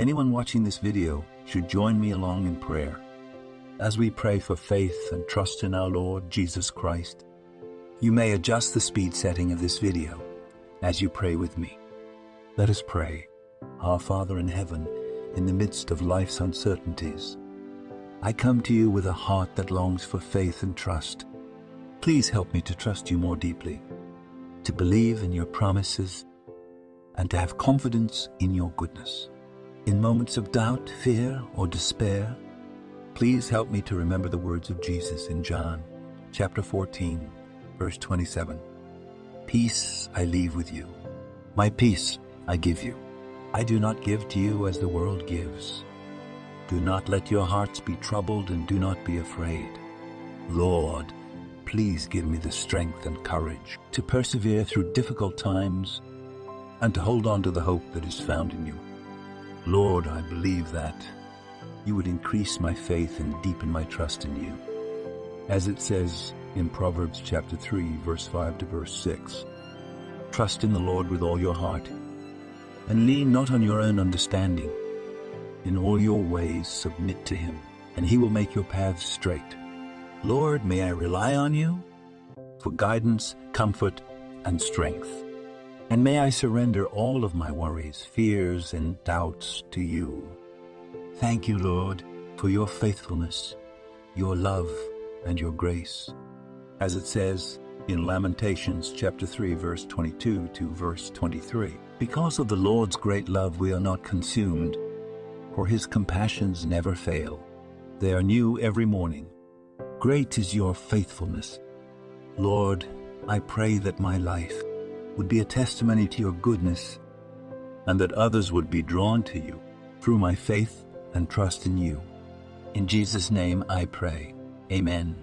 Anyone watching this video should join me along in prayer as we pray for faith and trust in our Lord Jesus Christ. You may adjust the speed setting of this video as you pray with me. Let us pray. Our Father in heaven, in the midst of life's uncertainties, I come to you with a heart that longs for faith and trust. Please help me to trust you more deeply, to believe in your promises, and to have confidence in your goodness. In moments of doubt, fear, or despair, please help me to remember the words of Jesus in John chapter 14, verse 27. Peace I leave with you. My peace I give you. I do not give to you as the world gives. Do not let your hearts be troubled and do not be afraid. Lord, please give me the strength and courage to persevere through difficult times and to hold on to the hope that is found in you. Lord, I believe that you would increase my faith and deepen my trust in you. As it says in Proverbs chapter 3, verse 5 to verse 6, Trust in the Lord with all your heart, and lean not on your own understanding. In all your ways submit to him, and he will make your paths straight. Lord, may I rely on you for guidance, comfort, and strength. And may I surrender all of my worries, fears, and doubts to you. Thank you, Lord, for your faithfulness, your love, and your grace. As it says in Lamentations chapter 3, verse 22 to verse 23, Because of the Lord's great love we are not consumed, for his compassions never fail. They are new every morning. Great is your faithfulness. Lord, I pray that my life would be a testimony to your goodness and that others would be drawn to you through my faith and trust in you. In Jesus' name I pray. Amen.